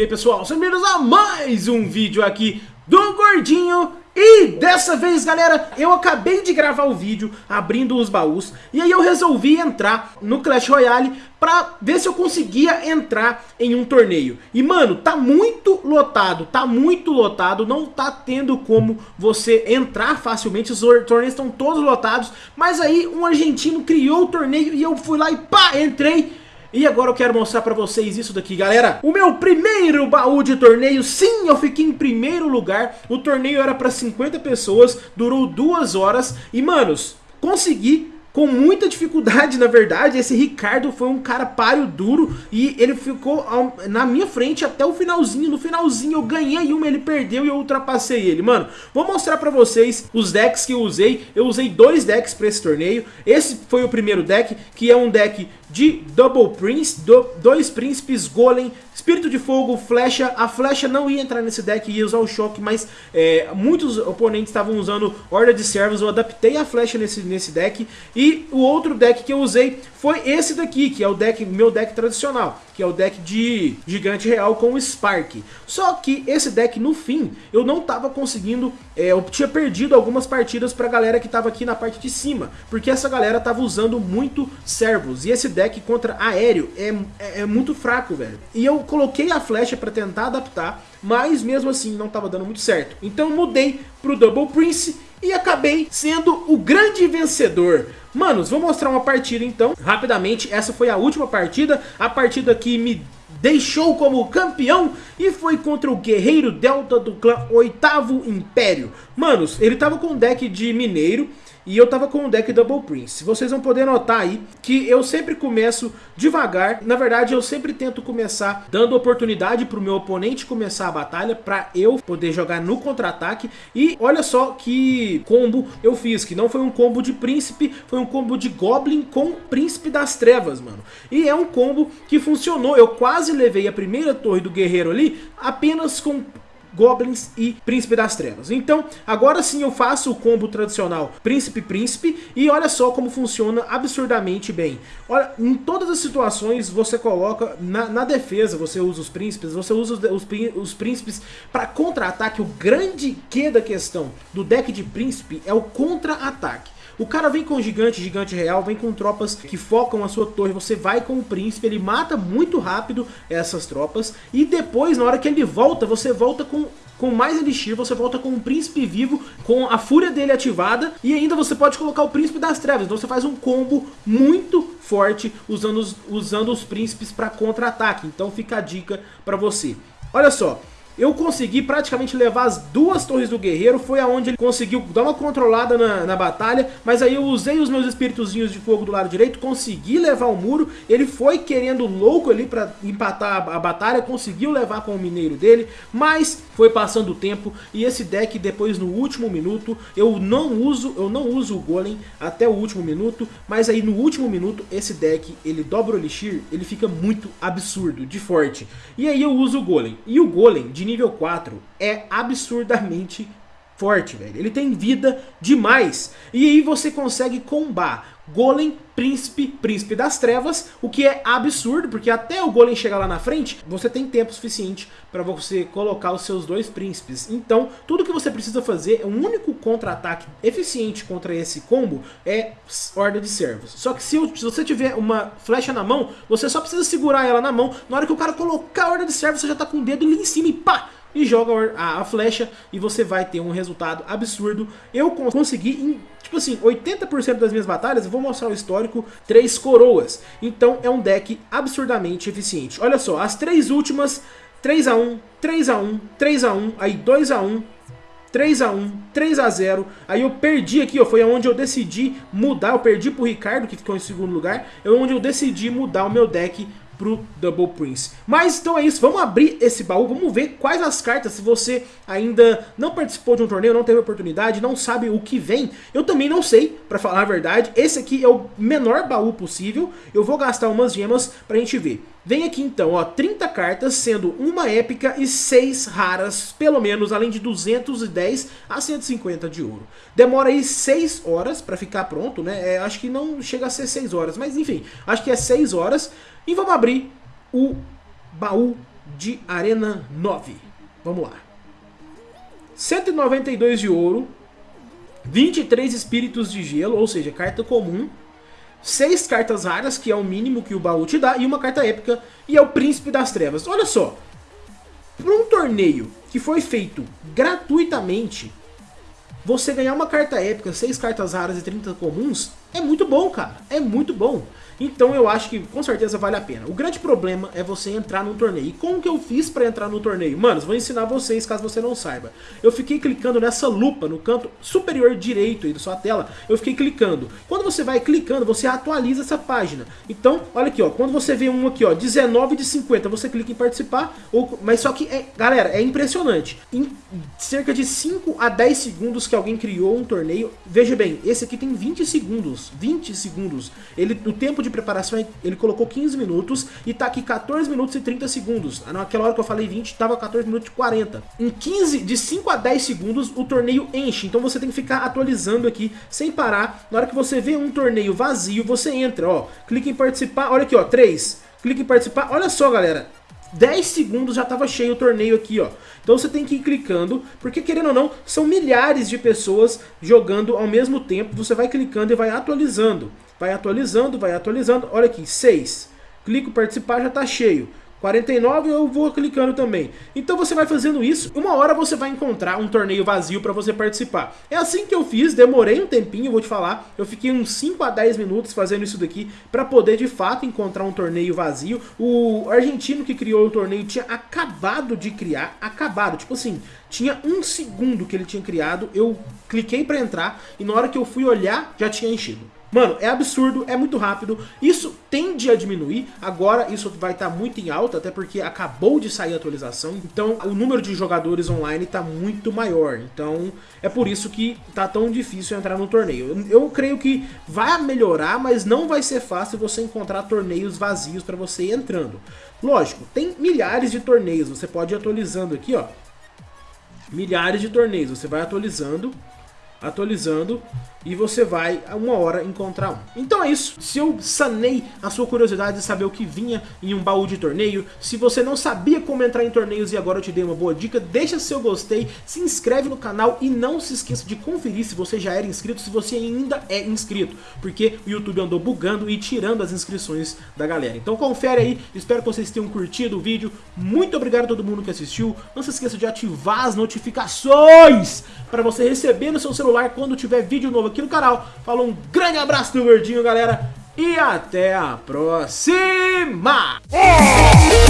Aí pessoal, sejam bem-vindos a mais um vídeo aqui do Gordinho. E dessa vez galera, eu acabei de gravar o vídeo abrindo os baús. E aí eu resolvi entrar no Clash Royale pra ver se eu conseguia entrar em um torneio. E mano, tá muito lotado, tá muito lotado. Não tá tendo como você entrar facilmente, os torneios estão todos lotados. Mas aí um argentino criou o torneio e eu fui lá e pá, entrei e agora eu quero mostrar pra vocês isso daqui, galera. O meu primeiro baú de torneio, sim, eu fiquei em primeiro lugar. O torneio era pra 50 pessoas, durou duas horas. E, manos, consegui com muita dificuldade, na verdade, esse Ricardo foi um cara páreo duro e ele ficou na minha frente até o finalzinho. No finalzinho eu ganhei uma, ele perdeu e eu ultrapassei ele. Mano, vou mostrar pra vocês os decks que eu usei. Eu usei dois decks pra esse torneio. Esse foi o primeiro deck, que é um deck de Double Prince, do, dois príncipes, Golem, Espírito de Fogo, Flecha. A Flecha não ia entrar nesse deck, ia usar o Choque, mas é, muitos oponentes estavam usando Horda de Servos. Eu adaptei a Flecha nesse, nesse deck. E o outro deck que eu usei foi esse daqui, que é o deck, meu deck tradicional, que é o deck de Gigante Real com Spark. Só que esse deck, no fim, eu não tava conseguindo, é, eu tinha perdido algumas partidas pra galera que tava aqui na parte de cima, porque essa galera tava usando muito servos, e esse deck deck contra aéreo é, é, é muito fraco, velho. E eu coloquei a flecha pra tentar adaptar, mas mesmo assim não tava dando muito certo. Então mudei pro Double Prince e acabei sendo o grande vencedor. Manos, vou mostrar uma partida então, rapidamente. Essa foi a última partida, a partida que me deixou como campeão e foi contra o Guerreiro Delta do clã Oitavo Império. Manos, ele tava com um deck de mineiro e eu tava com o deck Double Prince. Vocês vão poder notar aí que eu sempre começo devagar. Na verdade, eu sempre tento começar dando oportunidade pro meu oponente começar a batalha pra eu poder jogar no contra-ataque. E olha só que combo eu fiz, que não foi um combo de príncipe, foi um combo de Goblin com Príncipe das Trevas, mano. E é um combo que funcionou. Eu quase levei a primeira torre do guerreiro ali apenas com Goblins e Príncipe das Trevas. Então, agora sim eu faço o combo tradicional Príncipe-Príncipe e olha só como funciona absurdamente bem. Olha, em todas as situações você coloca na, na defesa, você usa os príncipes, você usa os, os, os príncipes para contra-ataque. O grande que da questão do deck de príncipe é o contra-ataque. O cara vem com gigante, gigante real, vem com tropas que focam a sua torre, você vai com o príncipe, ele mata muito rápido essas tropas, e depois, na hora que ele volta, você volta com com mais Elixir, você volta com um Príncipe vivo, com a Fúria dele ativada, e ainda você pode colocar o Príncipe das Trevas, então você faz um combo muito forte usando os, usando os Príncipes para contra-ataque, então fica a dica para você. Olha só, eu consegui praticamente levar as duas torres do guerreiro, foi aonde ele conseguiu dar uma controlada na, na batalha, mas aí eu usei os meus espíritozinhos de fogo do lado direito, consegui levar o muro, ele foi querendo louco ali pra empatar a, a batalha, conseguiu levar com o mineiro dele, mas foi passando o tempo e esse deck depois no último minuto, eu não uso, eu não uso o golem até o último minuto, mas aí no último minuto esse deck, ele dobra o elixir, ele fica muito absurdo, de forte. E aí eu uso o golem, e o golem de nível 4 é absurdamente forte, velho. Ele tem vida demais. E aí você consegue combar Golem, Príncipe, Príncipe das Trevas, o que é absurdo, porque até o Golem chegar lá na frente, você tem tempo suficiente para você colocar os seus dois príncipes. Então, tudo que você precisa fazer, o um único contra-ataque eficiente contra esse combo é Horda de Servos. Só que se, se, você tiver uma flecha na mão, você só precisa segurar ela na mão, na hora que o cara colocar a Horda de Servos, você já tá com o dedo ali em cima e pá! E joga a, a, flecha e você vai ter um resultado absurdo. Eu consegui, em, tipo assim, 80% das minhas batalhas, eu vou mostrar o histórico, três coroas. Então é um deck absurdamente eficiente. Olha só, as três últimas, 3x1, 3x1, 3x1, aí 2x1, 3x1, 3x0, aí eu perdi aqui, ó, foi onde eu decidi mudar, eu perdi pro Ricardo, que ficou em segundo lugar, é onde eu decidi mudar o meu deck pro Double Prince. Mas então é isso, vamos abrir esse baú, vamos ver quais as cartas, se você ainda não participou de um torneio, não teve oportunidade, não sabe o que vem, eu também não sei, pra falar a verdade, esse aqui é o menor baú possível, eu vou gastar umas gemas pra gente ver. Vem aqui então, ó, 30 cartas, sendo uma épica e 6 raras, pelo menos, além de 210 a 150 de ouro. Demora aí 6 horas pra ficar pronto, né? É, acho que não chega a ser 6 horas, mas enfim, acho que é 6 horas. E vamos abrir o baú de Arena 9. Vamos lá. 192 de ouro, 23 espíritos de gelo, ou seja, carta comum, 6 cartas raras, que é o mínimo que o baú te dá, e uma carta épica, e é o Príncipe das Trevas. Olha só, para um torneio que foi feito gratuitamente, você ganhar uma carta épica, 6 cartas raras e 30 comuns, é muito bom, cara. É muito bom. Então eu acho que com certeza vale a pena. O grande problema é você entrar num torneio. E como que eu fiz pra entrar no torneio? Manos, vou ensinar vocês caso você não saiba. Eu fiquei clicando nessa lupa no canto superior direito aí da sua tela. Eu fiquei clicando. Quando você vai clicando, você atualiza essa página. Então, olha aqui, ó. Quando você vê um aqui, ó, 19 de 50, você clica em participar. Ou, mas só que, é, galera, é impressionante. Em cerca de 5 a 10 segundos que alguém criou um torneio. Veja bem, esse aqui tem 20 segundos. 20 segundos. Ele, o tempo de preparação ele colocou 15 minutos e tá aqui 14 minutos e 30 segundos. Naquela hora que eu falei 20, tava 14 minutos e 40. Em 15, de 5 a 10 segundos, o torneio enche. Então você tem que ficar atualizando aqui sem parar. Na hora que você vê um torneio vazio, você entra, ó. Clica em participar, olha aqui, ó, 3. Clica em participar, olha só, galera. 10 segundos já estava cheio o torneio aqui, ó. Então você tem que ir clicando, porque querendo ou não, são milhares de pessoas jogando ao mesmo tempo. Você vai clicando e vai atualizando. Vai atualizando, vai atualizando. Olha aqui, 6. Clico participar, já está cheio. 49 eu vou clicando também. Então você vai fazendo isso, uma hora você vai encontrar um torneio vazio para você participar. É assim que eu fiz, demorei um tempinho, vou te falar. Eu fiquei uns 5 a 10 minutos fazendo isso daqui para poder de fato encontrar um torneio vazio. O argentino que criou o torneio tinha acabado de criar, acabado, tipo assim, tinha um segundo que ele tinha criado, eu cliquei para entrar e na hora que eu fui olhar já tinha enchido. Mano, é absurdo, é muito rápido, isso tende a diminuir, agora isso vai estar tá muito em alta, até porque acabou de sair a atualização, então o número de jogadores online está muito maior, então é por isso que tá tão difícil entrar no torneio. Eu, eu creio que vai melhorar, mas não vai ser fácil você encontrar torneios vazios para você ir entrando. Lógico, tem milhares de torneios, você pode ir atualizando aqui, ó, milhares de torneios, você vai atualizando, atualizando e você vai uma hora encontrar um. Então é isso, se eu sanei a sua curiosidade de saber o que vinha em um baú de torneio, se você não sabia como entrar em torneios e agora eu te dei uma boa dica, deixa seu gostei, se inscreve no canal e não se esqueça de conferir se você já era inscrito, se você ainda é inscrito, porque o YouTube andou bugando e tirando as inscrições da galera. Então confere aí, espero que vocês tenham curtido o vídeo, muito obrigado a todo mundo que assistiu, não se esqueça de ativar as notificações para você receber no seu celular quando tiver vídeo novo aqui no canal. Falou, um grande abraço do Gordinho, galera. E até a próxima! É.